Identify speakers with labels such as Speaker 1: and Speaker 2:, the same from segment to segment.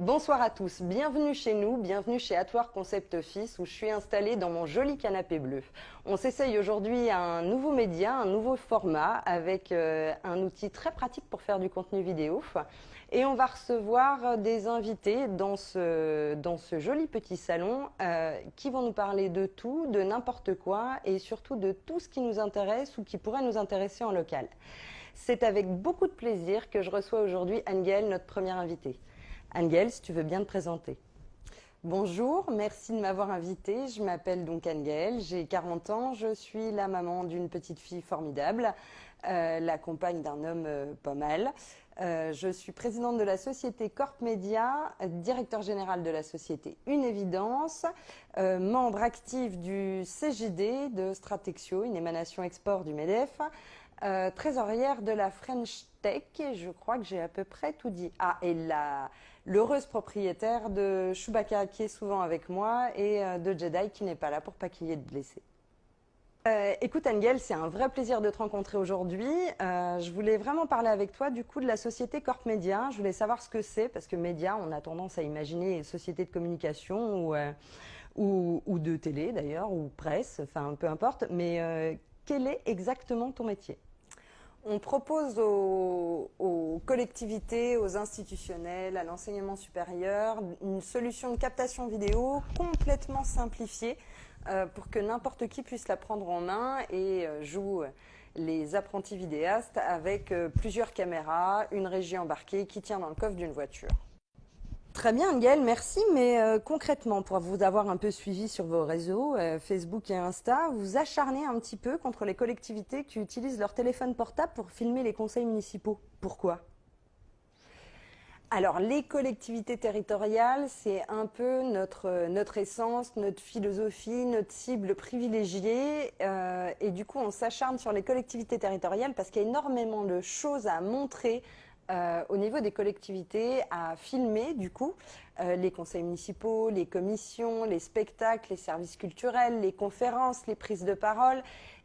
Speaker 1: Bonsoir à tous, bienvenue chez nous, bienvenue chez Atwar Concept Office où je suis installée dans mon joli canapé bleu. On s'essaye aujourd'hui un nouveau média, un nouveau format avec euh, un outil très pratique pour faire du contenu vidéo et on va recevoir des invités dans ce, dans ce joli petit salon euh, qui vont nous parler de tout, de n'importe quoi et surtout de tout ce qui nous intéresse ou qui pourrait nous intéresser en local. C'est avec beaucoup de plaisir que je reçois aujourd'hui Angel, notre première invitée. Angel, si tu veux bien te présenter. Bonjour, merci de m'avoir invitée. Je m'appelle donc Angel, j'ai 40 ans, je suis la maman d'une petite fille formidable, euh, la compagne d'un homme euh, pas mal. Euh, je suis présidente de la société Corp Media, directeur général de la société Une Évidence, membre actif du CJD de Stratexio, une émanation export du MEDEF, trésorière de la French Tech, et je crois que j'ai à peu près tout dit. Ah, et l'heureuse propriétaire de Chewbacca qui est souvent avec moi et euh, de Jedi qui n'est pas là pour pas qu'il y ait de blessés. Euh, écoute Angel, c'est un vrai plaisir de te rencontrer aujourd'hui. Euh, je voulais vraiment parler avec toi du coup de la société Corp Media. Je voulais savoir ce que c'est parce que média, on a tendance à imaginer société de communication ou, ou, ou de télé d'ailleurs ou presse, enfin peu importe. Mais quel est exactement ton métier? On propose aux, collectivités, aux institutionnels, à l'enseignement supérieur, une solution de captation vidéo complètement simplifiée euh, pour que n'importe qui puisse la prendre en main et euh, joue les apprentis vidéastes avec euh, plusieurs caméras, une régie embarquée qui tient dans le coffre d'une voiture. Très bien, Gaël, merci. Mais euh, concrètement, pour vous avoir un peu suivi sur vos réseaux, euh, Facebook et Insta, vous acharnez un petit peu contre les collectivités qui utilisent leur téléphone portable pour filmer les conseils municipaux. Pourquoi? Alors, les collectivités territoriales, c'est un peu notre, essence, notre philosophie, notre cible privilégiée. Euh, et du coup, on s'acharne sur les collectivités territoriales parce qu'il y a énormément de choses à montrer euh, au niveau des collectivités à filmer du coup euh, les conseils municipaux, les commissions, les spectacles, les services culturels, les conférences, les prises de parole.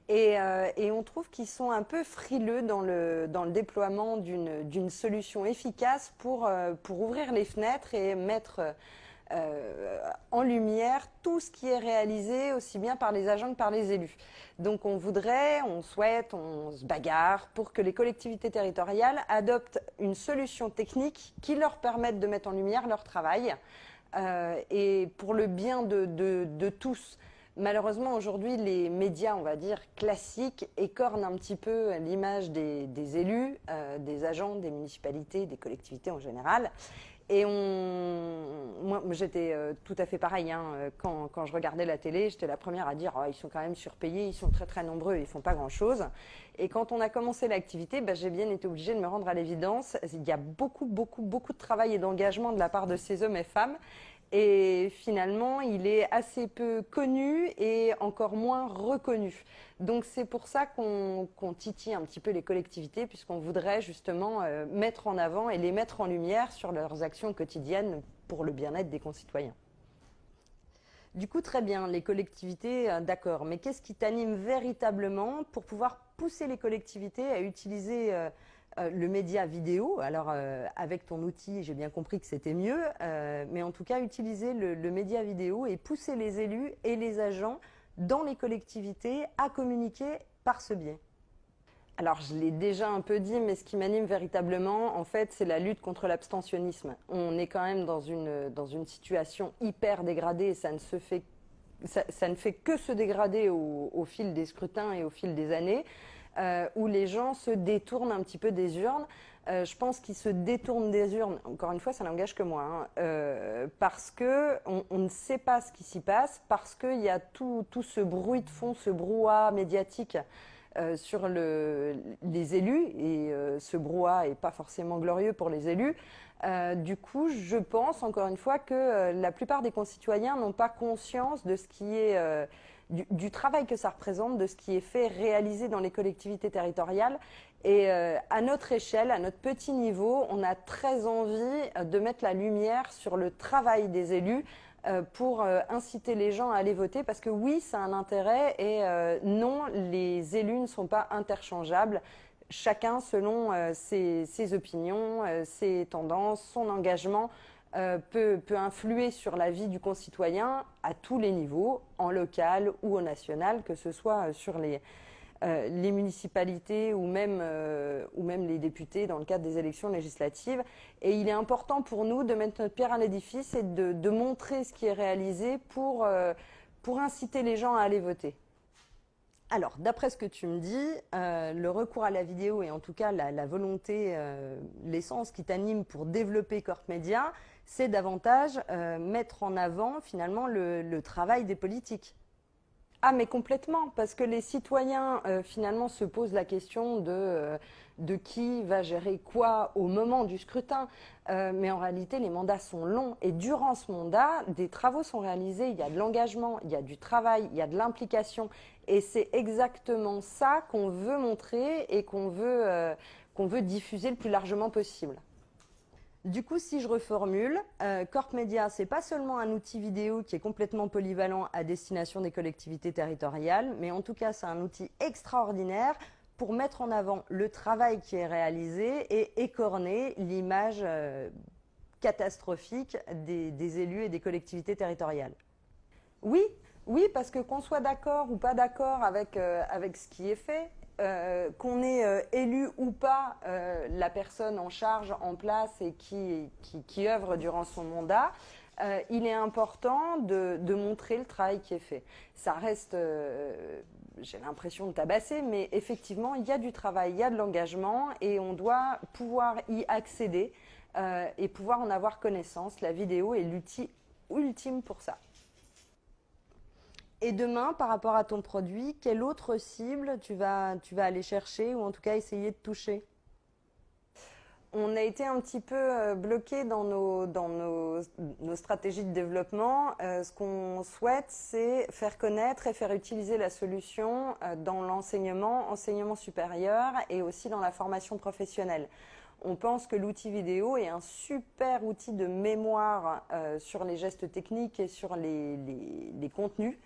Speaker 1: Et, euh, on trouve qu'ils sont un peu frileux dans le, déploiement d'une solution efficace pour, ouvrir les fenêtres et mettre en lumière tout ce qui est réalisé aussi bien par les agents que par les élus. Donc on voudrait, on souhaite, on se bagarre pour que les collectivités territoriales adoptent une solution technique qui leur permette de mettre en lumière leur travail euh, et pour le bien de, tous. Malheureusement, aujourd'hui, les médias, on va dire, classiques, écornent un petit peu l'image des, des, élus, euh, des agents, des municipalités, des collectivités en général. Et on, moi, j'étais euh, tout à fait pareil. Hein, euh, quand, quand, je regardais la télé, j'étais la première à dire oh, ils sont quand même surpayés, ils sont très très nombreux, ils font pas grand chose. Et quand on a commencé l'activité, bah, j'ai bien été obligée de me rendre à l'évidence. Il y a beaucoup beaucoup beaucoup de travail et d'engagement de la part de ces hommes et femmes. Et finalement, il est assez peu connu et encore moins reconnu. Donc c'est pour ça qu'on titille un petit peu les collectivités, puisqu'on voudrait justement euh, mettre en avant et les mettre en lumière sur leurs actions quotidiennes pour le bien-être des concitoyens. Du coup, très bien, les collectivités, euh, d'accord. Mais qu'est-ce qui t'anime véritablement pour pouvoir pousser les collectivités à utiliser euh, euh, le média vidéo, alors euh, avec ton outil, j'ai bien compris que c'était mieux, euh, mais en tout cas utiliser le, média vidéo et pousser les élus et les agents dans les collectivités à communiquer par ce biais. Alors je l'ai déjà un peu dit, mais ce qui m'anime véritablement, en fait, c'est la lutte contre l'abstentionnisme. On est quand même dans une, dans une situation hyper dégradée et ça ne se fait ça, ne fait que se dégrader au, fil des scrutins et au fil des années euh, où les gens se détournent un petit peu des urnes. Euh, je pense qu'ils se détournent des urnes, encore une fois, ça n'engage que moi, hein, euh, parce que on, ne sait pas ce qui s'y passe, parce qu'il y a tout, tout, ce bruit de fond, ce brouhaha médiatique sur le, les élus, et ce brouhaha est pas forcément glorieux pour les élus. Du coup, je pense encore une fois que la plupart des concitoyens n'ont pas conscience de ce qui est du, travail que ça représente, de ce qui est fait, réalisé dans les collectivités territoriales. Et euh, à notre échelle, à notre petit niveau, on a très envie de mettre la lumière sur le travail des élus euh, pour euh, inciter les gens à aller voter. Parce que oui, ça a un intérêt et euh, non, les élus ne sont pas interchangeables. Chacun selon euh, ses, opinions, euh, ses tendances, son engagement, peut, peut, influer sur la vie du concitoyen à tous les niveaux, en local ou au national, que ce soit sur les, euh, municipalités ou même, euh, les députés dans le cadre des élections législatives. Et il est important pour nous de mettre notre pierre à l'édifice et de, montrer ce qui est réalisé euh, pour inciter les gens à aller voter. Alors, d'après ce que tu me dis, euh, le recours à la vidéo et en tout cas la, volonté, euh, l'essence qui t'anime pour développer Corp Media, c'est davantage euh, mettre en avant finalement le, le travail des politiques. Ah mais complètement, parce que les citoyens euh, finalement se posent la question de, euh, de qui va gérer quoi au moment du scrutin. Euh, mais en réalité, les mandats sont longs et durant ce mandat, des travaux sont réalisés, il y a de l'engagement, il y a du travail, il y a de l'implication. Et c'est exactement ça qu'on veut montrer et qu'on veut, qu'on veut diffuser le plus largement possible. Du coup, si je reformule, euh, Corp Media, c'est pas seulement un outil vidéo qui est complètement polyvalent à destination des collectivités territoriales, mais en tout cas, c'est un outil extraordinaire pour mettre en avant le travail qui est réalisé et écorner l'image euh, catastrophique des, élus et des collectivités territoriales. Oui, oui, parce que qu'on soit d'accord ou pas d'accord avec, euh, avec ce qui est fait, euh, qu'on ait euh, élu ou pas euh, la personne en charge, en place et qui, qui, qui œuvre durant son mandat, il est important de, de, montrer le travail qui est fait. Ça reste, j'ai l'impression de tabasser, mais effectivement, il y a du travail, il y a de l'engagement et on doit pouvoir y accéder et pouvoir en avoir connaissance. La vidéo est l'outil ultime pour ça. Et demain, par rapport à ton produit, quelle autre cible tu vas, tu vas aller chercher ou en tout cas essayer de toucher? On a été un petit peu euh, bloqué dans nos, dans nos, nos stratégies de développement. Euh, ce qu'on souhaite, c'est faire connaître et faire utiliser la solution euh, dans l'enseignement, enseignement supérieur et aussi dans la formation professionnelle. On pense que l'outil vidéo est un super outil de mémoire sur les gestes techniques et sur les, les, les contenus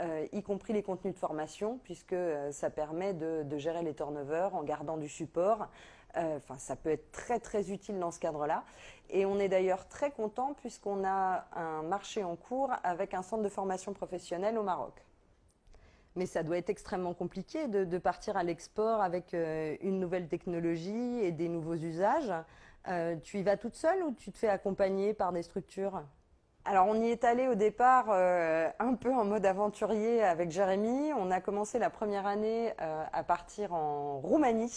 Speaker 1: euh, y compris les contenus de formation, puisque euh, ça permet de, gérer les turnovers en gardant du support. Euh, enfin, ça peut être très très utile dans ce cadre-là. Et on est d'ailleurs très content puisqu'on a un marché en cours avec un centre de formation professionnelle au Maroc. Mais ça doit être extrêmement compliqué de, de partir à l'export avec une nouvelle technologie et des nouveaux usages. Tu y vas toute seule ou tu te fais accompagner par des structures? Alors on y est allé au départ euh, un peu en mode aventurier avec Jérémy. On a commencé la première année euh, à partir en Roumanie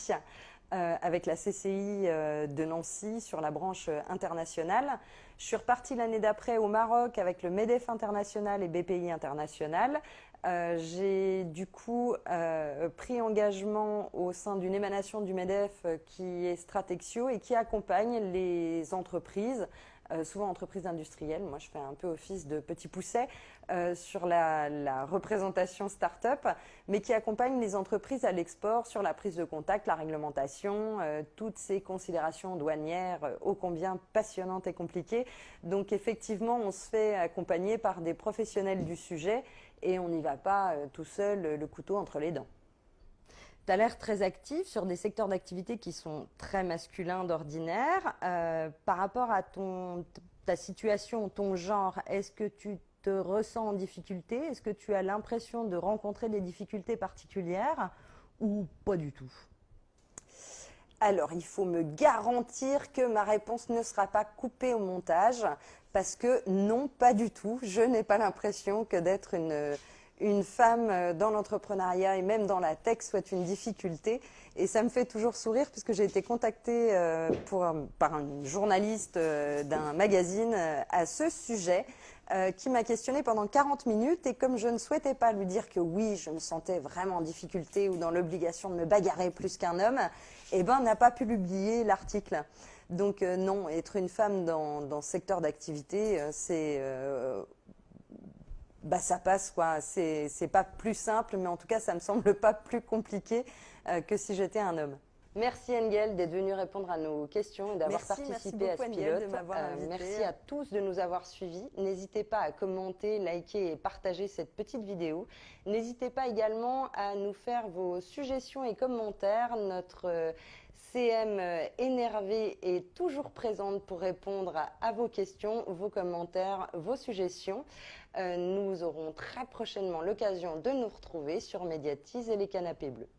Speaker 1: euh, avec la CCI de Nancy sur la branche internationale. Je suis repartie l'année d'après au Maroc avec le MEDEF international et BPI international. J'ai du coup pris engagement au sein d'une émanation du MEDEF qui est Stratexio et qui accompagne les entreprises souvent entreprises industrielles. Moi, je fais un peu office de petit pousset euh, sur la, représentation start-up, mais qui accompagne les entreprises à l'export sur la prise de contact, la réglementation, euh, toutes ces considérations douanières euh, ô combien passionnantes et compliquées. Donc, effectivement, on se fait accompagner par des professionnels du sujet et on n'y va pas euh, tout seul le couteau entre les dents. Tu as l'air très actif sur des secteurs d'activité qui sont très masculins d'ordinaire. Euh, par rapport à ton, ta situation, ton genre, est-ce que tu te ressens en difficulté? Est-ce que tu as l'impression de rencontrer des difficultés particulières ou pas du tout? Alors, il faut me garantir que ma réponse ne sera pas coupée au montage, parce que non, pas du tout. Je n'ai pas l'impression que d'être une, une femme euh, dans l'entrepreneuriat et même dans la tech soit une difficulté. Et ça me fait toujours sourire puisque j'ai été contactée euh, pour, par un journaliste euh, d'un magazine à ce sujet qui m'a questionné pendant 40 minutes et comme je ne souhaitais pas lui dire que oui, je me sentais vraiment en difficulté ou dans l'obligation de me bagarrer plus qu'un homme, eh ben n'a pas pu publier l'article. Donc non, être une femme dans ce secteur d'activité, c'est bah ça passe quoi. C'est pas plus simple, mais en tout cas ça me semble pas plus compliqué euh, que si j'étais un homme. Merci Engel d'être venu répondre à nos questions et d'avoir participé à ce pilote. Euh, merci à tous de nous avoir suivis. N'hésitez pas à commenter, liker et partager cette petite vidéo. N'hésitez pas également à nous faire vos suggestions et commentaires. Notre euh, CM euh, énervée est toujours présente pour répondre à, vos questions, vos commentaires, vos suggestions. Euh, nous aurons très prochainement l'occasion de nous retrouver sur Médiatise et les canapés bleus.